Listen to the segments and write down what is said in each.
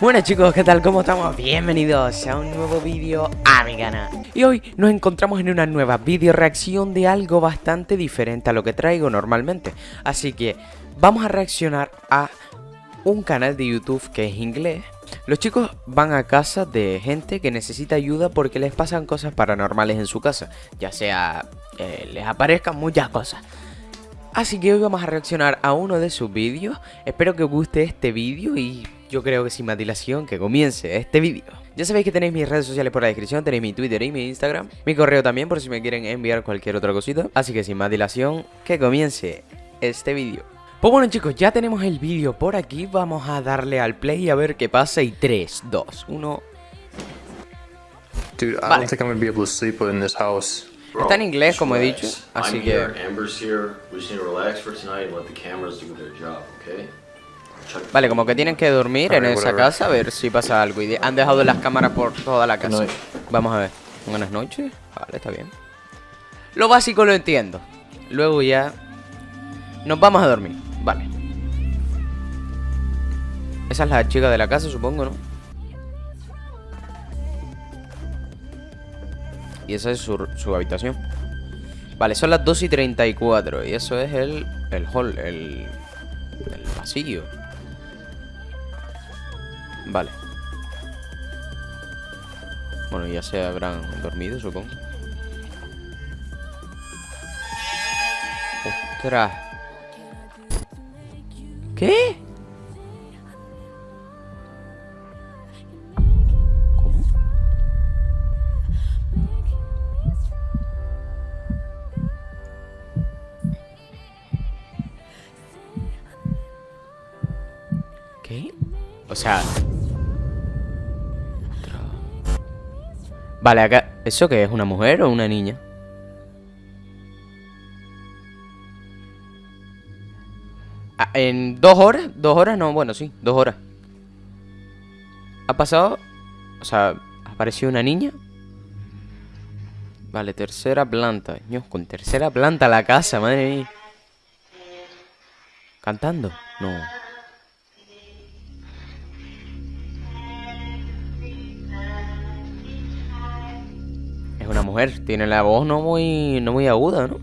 Bueno chicos, ¿qué tal? ¿Cómo estamos? Bienvenidos a un nuevo vídeo a mi canal Y hoy nos encontramos en una nueva video reacción de algo bastante diferente a lo que traigo normalmente. Así que vamos a reaccionar a un canal de YouTube que es inglés. Los chicos van a casa de gente que necesita ayuda porque les pasan cosas paranormales en su casa. Ya sea eh, les aparezcan muchas cosas Así que hoy vamos a reaccionar a uno de sus vídeos Espero que os guste este vídeo y yo creo que sin más dilación que comience este vídeo. Ya sabéis que tenéis mis redes sociales por la descripción, tenéis mi Twitter y mi Instagram, mi correo también por si me quieren enviar cualquier otra cosita. Así que sin más dilación, que comience este vídeo. Pues bueno chicos, ya tenemos el vídeo por aquí, vamos a darle al play a ver qué pasa y 3, 2, 1... Dude, I Vale. don't think I'm gonna be able to sleep in this house. Está en inglés, como he dicho, así que- here, Amber's here. We just need to relax for tonight and let the cameras do their job, okay? Check- Vale, como que tienen que dormir en esa casa a ver si pasa algo. Y han dejado las cámaras por toda la casa. Vamos a ver. Buenas noches. Vale, está bien. Lo básico lo entiendo. Luego ya nos vamos a dormir. Vale. Esa es la chica de la casa, supongo, ¿no? Y esa es su, su habitación. Vale, son las 2 y 34. Y eso es el, el hall, el, el pasillo. Vale. Bueno, ya se habrán dormido, supongo. ¡Ostras! ¿Qué? O sea... Vale, acá... ¿Eso qué es? ¿Una mujer o una niña? Ah, en dos horas, dos horas, no, bueno, sí, dos horas. Ha pasado, o sea, apareció una niña. Vale, tercera planta. Dios, con tercera planta la casa, madre mía. ¿Cantando? No. Mujer, tiene la voz no muy, no muy aguda, ¿no?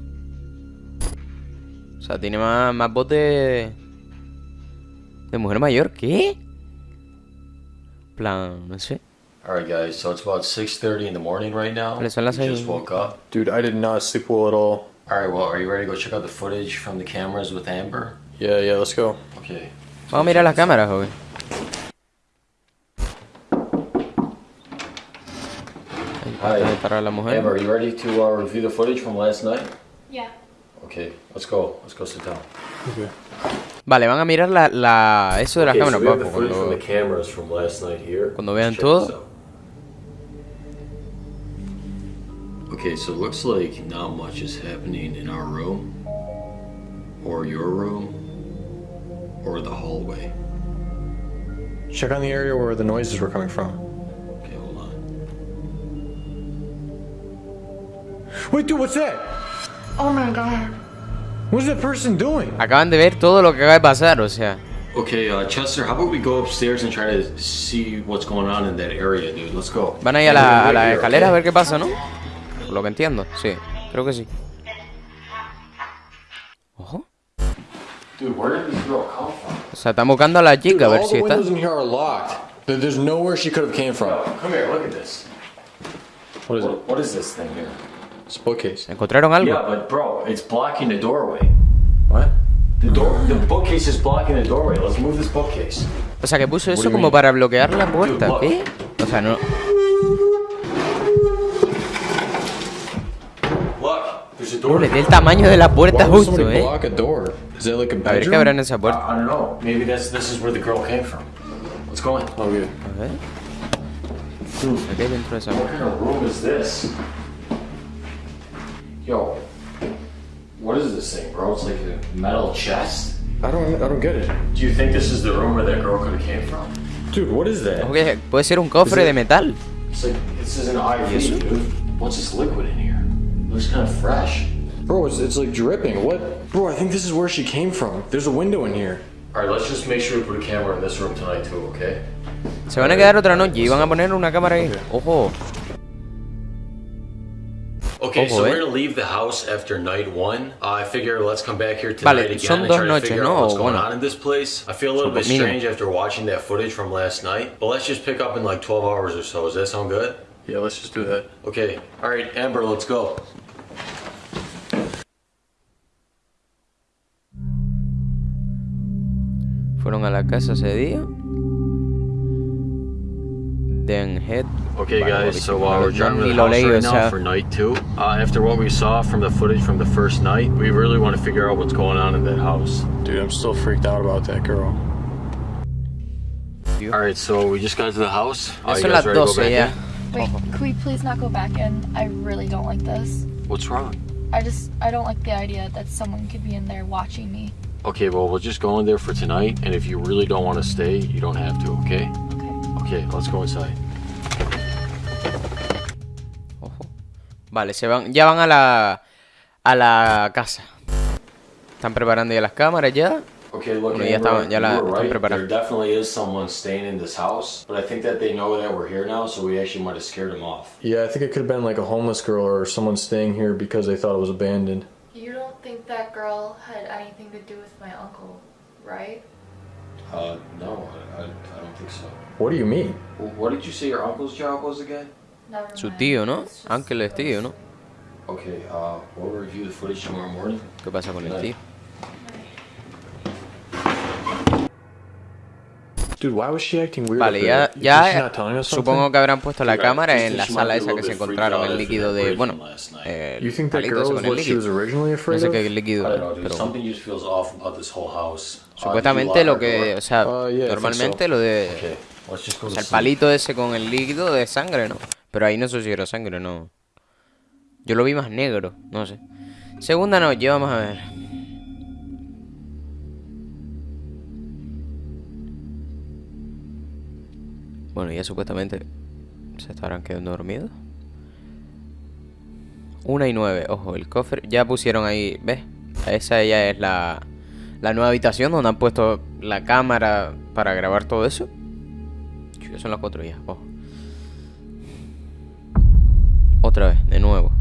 O sea, tiene más, más voz de... De mujer mayor, ¿qué? Plan, no sé. Alright, guys, so it's about 6.30 in the morning right now. Vale, son las We just woke up. Dude, I did not sleep well at all. Alright, well, are you ready to go check out the footage from the cameras with Amber? Yeah, yeah, let's go. Okay. Vamos a mirar las cámaras, joven. Hi. Ahí estará la mujer. Amber, are you ready to uh, review the footage from last night? Yeah. Okay, let's go. Let's go sit down. Okay. Vale, van a mirar la, la eso de las Okay, so cámaras, we have the papu, footage from cuando- the cameras from last night here. cuando Let's vean todo. Okay, so it looks like not much is happening in our room, or your room, or the hallway. Check on the area where the noises were coming from. Wait, dude, what's that? Oh my god. What's that person doing? Acaban de ver todo lo que acaba de pasar, o sea. Okay, uh, Chester, how about we go upstairs and try to see what's going on in that area, dude? Let's go. Van ahí a la, a la escalera a ver qué pasa, ¿no? Por lo que entiendo, sí. Creo que sí. Ojo. Dude, where did this girl come from? O sea, están buscando a la Dude, chica a ver all si the está. windows in here are locked. There- There's nowhere she could have came from. Come here, look at this. What is it? What is this thing here? It's a bookcase. ¿Encontraron algo? Yeah, but bro, it's blocking the doorway. What? The door, the bookcase is blocking the doorway. Let's move this bookcase. O sea, que puso eso como mean? para bloquear la puerta. look. ¿Qué? O sea, no. Look, there's a door. Doble, del tamaño de la puerta justo, somebody ¿eh? block a door? Is that like a A ver qué habrá en esa I, puerta. I don't know. Maybe this this is where the girl came from. Let's go in. Okay. A ver. Dude, ¿Qué hay dentro de esa what puerta? Yo, what is this thing, bro? It's like a metal chest. I don't. I don't get it. Do you think this is the room where that girl could have came from? Dude, what is that? Okay, puede ser un cofre de metal. It's like this is an IV, Yes, dude. What's this liquid in here? It looks kind of fresh. Bro, it's, it's like dripping. What? Bro, I think this is where she came from. There's a window in here. All right, let's just make sure we put a camera in this room tonight too, okay? Se van a quedar otra noche y van a poner una cámara ahí. Ojo. Okay, so eh. we're gonna leave the house after night one. Uh, I figure let's come back here Vale, tonight again son and dos try to noches, figure ¿no? out what's going bueno. on in this place. I feel a little Son bit mínimo. strange after watching that footage from last night, but let's just pick up in like 12 hours or so. Does that sound good? Yeah, let's just do that. Okay. All right, Amber, let's go. Fueron a la casa ese día. Den Head. Okay, guys, so uh, we're no- driving to ni the house right now for night two. Uh, after what we saw from the footage from the first night, we really want to figure out what's going on in that house. Dude, I'm still freaked out about that girl. All right, so we just got to the house. Ya you guys las ready to go 12 back ya. in? Wait, could we please not go back in? I really don't like this. What's wrong? I just, I don't like the idea that someone could be in there watching me. Okay, well, we'll just go in there for tonight, and if you really don't want to stay, you don't have to, okay? Okay. Okay, let's go inside. Ojo. Vale, se van, ya van a la a la casa. Están preparando ya las cámaras ya. Okay, look, Bueno, ya Amber, estaban- ya la you were están right. preparando. There definitely is someone staying in this house, but I think that they know that we're here now, so we actually might have scared them off. Yeah, I think it could have been like a homeless girl or someone staying here because they thought it was abandoned. You don't think that girl had anything to do with my uncle, right? Uh, no, I, I, I don't think so. What do you mean? Well, what did you say your uncle's job was again? Never Su tío, ¿no? Ángel es tío, ¿no? Okay, uh, we'll review the footage tomorrow morning. ¿Qué pasa con el tío? Dude, why was she acting weird? Vale, ya, ya not telling us supongo something? que habrán puesto la cámara just en la sala esa que se encontraron, el líquido de, bueno, eh, palito was con el líquido. No sé qué líquido, dude. pero. Uh, supuestamente lo que, o sea, Uh, normalmente lo de, o sea, el palito ese con el líquido de sangre, ¿no? Pero ahí no sé si era sangre, no. Yo lo vi más negro, no sé. Segunda noche, vamos a ver. Bueno, ya supuestamente se estarán quedando dormidos. Una y nueve, ojo, el cofre. Ya pusieron ahí, ¿ves? Esa ya es la, la nueva habitación donde han puesto la cámara para grabar todo eso. Son las cuatro ya, ojo. Otra vez, de nuevo.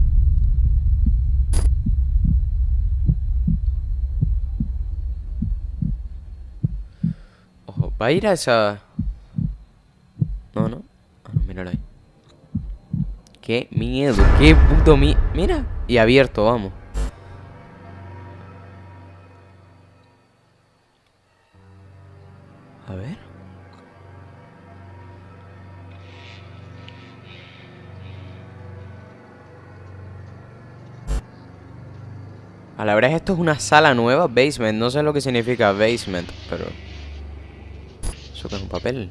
Ojo, va a ir a esa... Míralo ahí. Qué miedo, qué puto miedo. Mira. Y abierto, vamos. A ver. A la verdad esto es una sala nueva, basement. No sé lo que significa basement, pero... Eso que es un papel.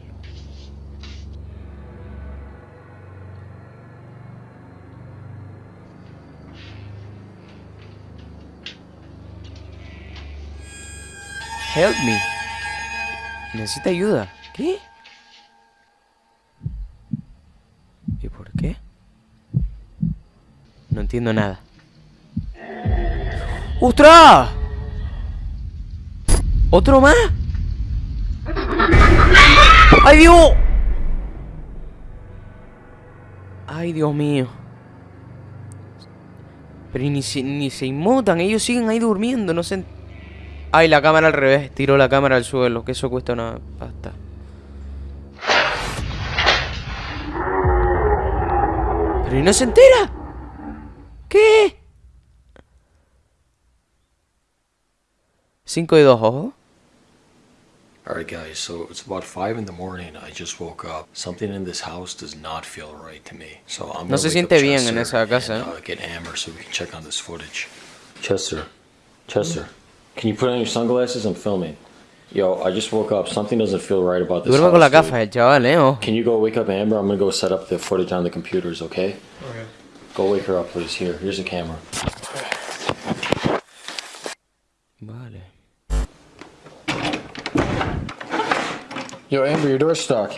Help me. Necesita ayuda. ¿Qué? ¿Y por qué? No entiendo nada. ¡Ostras! ¿Otro más? ¡Ay, Dios! ¡Ay, Dios mío! Pero ni se, ni se inmutan, ellos siguen ahí durmiendo, no sé. Ay, la cámara al revés, tiró la cámara al suelo, que eso cuesta una pasta. Pero ¿y no se entera? ¿Qué? 5 y 2, ojo. Alright, guys, so it's about 5 in the morning. I just woke up. Something in this house does not feel right to me. So I'm No se siente bien en esa casa, and, ¿eh? uh, get Amber so we can check on this footage. Chester, Chester, can you put on your sunglasses? I'm filming. Yo, I just woke up. Something doesn't feel right about this Duerme con la house, dude. gafa el chaval, eh. ojo. Can you go wake up Amber? I'm gonna go set up the footage on the computers, okay? Okay. Go wake her up, please. Here, here's a camera. Vale. Yo, Amber, your door's stuck.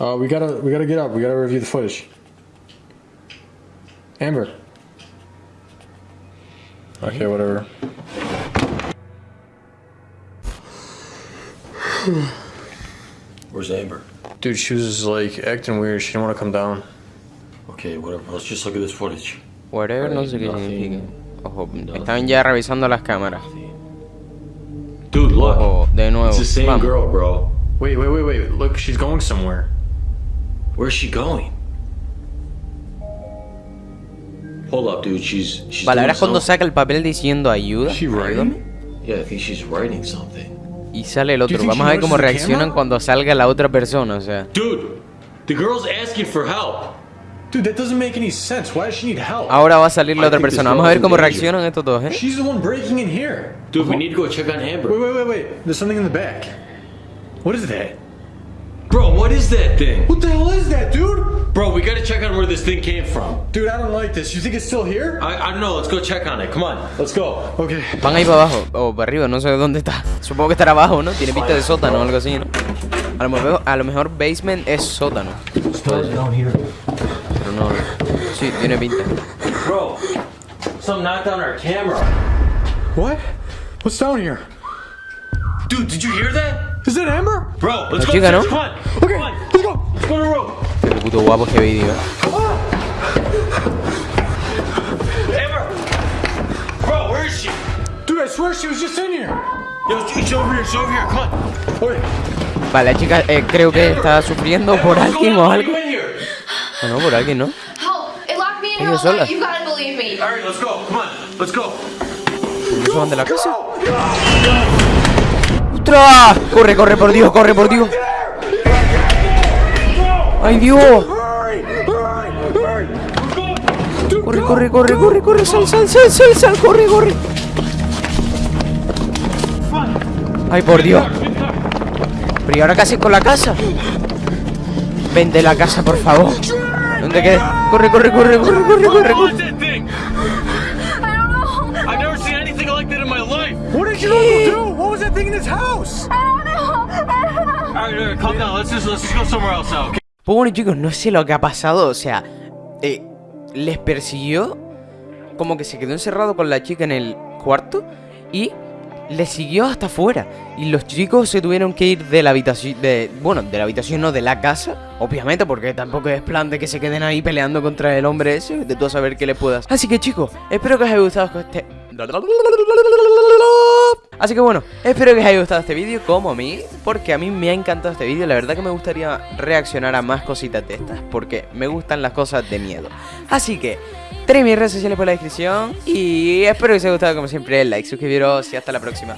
Uh, we gotta, we gotta get up. We gotta review the footage. Amber. Okay, whatever. Where's Amber? Dude, she was like acting weird. She didn't want to come down. Okay, whatever. Let's just look at this footage. Whatever, no sé qué Nothing. significa. Ojo, están ya revisando las cámaras. Dude, look. Ojo, de nuevo. It's the same Vamos. girl, bro. Wait, wait, wait, wait. Look, she's going somewhere. Where's she going? Hold up, dude. She's she's Vale, doing ahora es cuando saca el papel diciendo ayuda. Is she writing? Yeah, I think she's writing something. Y sale el otro. Vamos a ver cómo reaccionan camera? cuando salga la otra persona, o sea. Dude, the girl's asking for help. Dude, that doesn't make any sense. Why does she need help? Ahora va a salir la I otra persona. Vamos a ver cómo reaccionan estos dos, ¿eh? She's the one breaking in here. Dude, we need to go check on Amber. Wait, wait, wait, wait. There's something in the back. What is that? Bro, what is that thing? What the hell is that, dude? Bro, we gotta check on where this thing came from. Dude, I don't like this. You think it's still here? I, I don't know. Let's go check on it. Come on, let's go. Okay. Van ahí para abajo o para arriba, no sé dónde está. Supongo que estará abajo, ¿no? Tiene pinta de sótano o algo así, ¿no? A lo mejor, a lo mejor basement es sótano. Pero no. Sí, tiene pinta. Bro, some knocked down our camera. What? What's down here? Dude, did you hear that? Is that Amber? Bro, let's La go. chica. ¿no? Come on. Okay, Come on. let's go. Let's go to the room. Qué puto guapo este vídeo. ¿eh? Amber. Bro, where is she? Dude, I swear she was just in here. Yo, she's over here. She's over here. Come on. Okay. Vale, la chica eh, creo que está sufriendo por What's alguien o algo. You in here? O no, por alguien, ¿no? Help! It locked me in Ella sola. night. You gotta believe me. All right, let's go. Come on, let's go. ¿No se van de la casa? ¡Ostras! Corre, corre, por Dios, corre, por Dios. ¡Ay, Dios! Corre, corre, corre, corre, corre, sal, sal, sal, sal, sal, corre, corre. Ay, por Dios. Pero y ahora casi con la casa. Vende la casa, por favor. ¿Dónde queda? Corre, corre, corre, corre, corre, corre, corre. Pues bueno chicos, no sé lo que ha pasado, o sea, eh, les persiguió, como que se quedó encerrado con la chica en el cuarto y le siguió hasta afuera. Y los chicos se tuvieron que ir de la habitación, de, bueno, de la habitación no, de la casa, obviamente, porque tampoco es plan de que se queden ahí peleando contra el hombre ese, de todo saber qué le puedas. Así que chicos, espero que os haya gustado este... Así que bueno, espero que os haya gustado este vídeo como a mí, porque a mí me ha encantado este vídeo, la verdad que me gustaría reaccionar a más cositas de estas, porque me gustan las cosas de miedo. Así que, tenéis mis redes sociales por la descripción, y espero que os haya gustado como siempre el like, suscribiros y hasta la próxima.